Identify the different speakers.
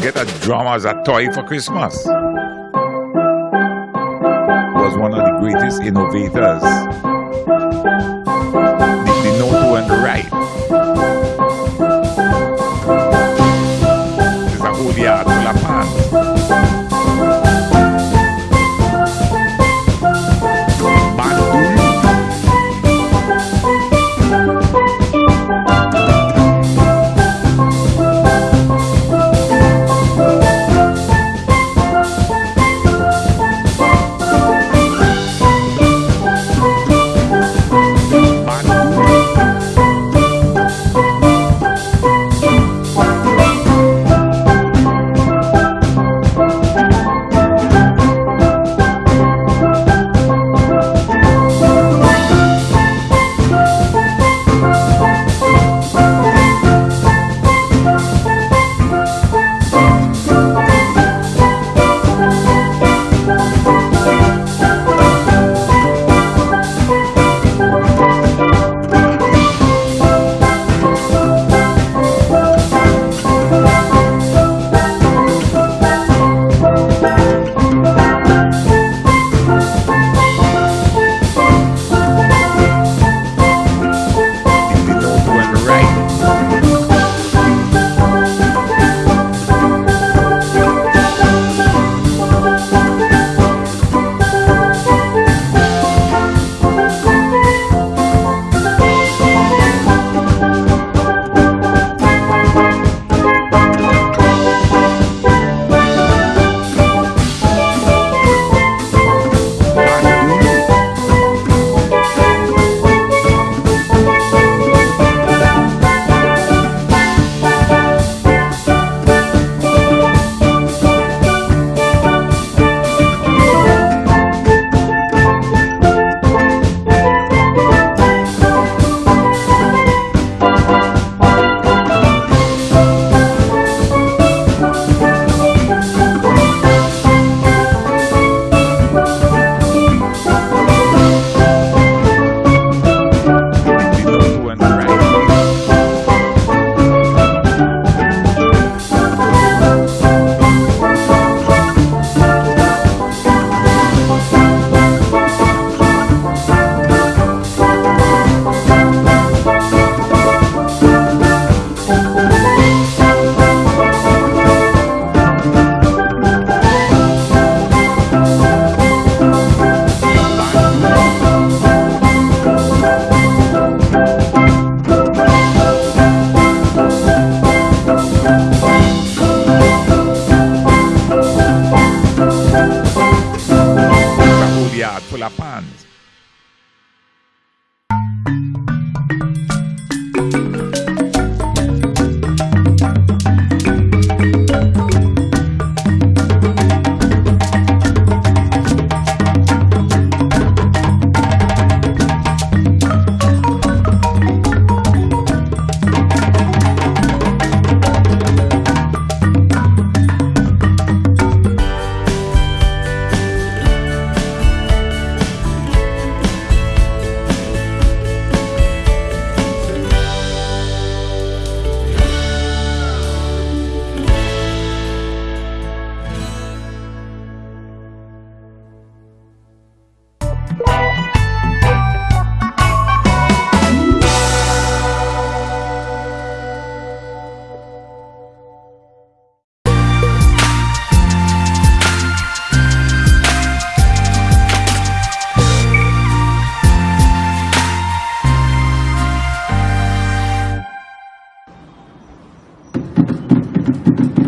Speaker 1: get a drum as a toy for Christmas. Was one of the greatest innovators. The, the note went right.
Speaker 2: フフフフ。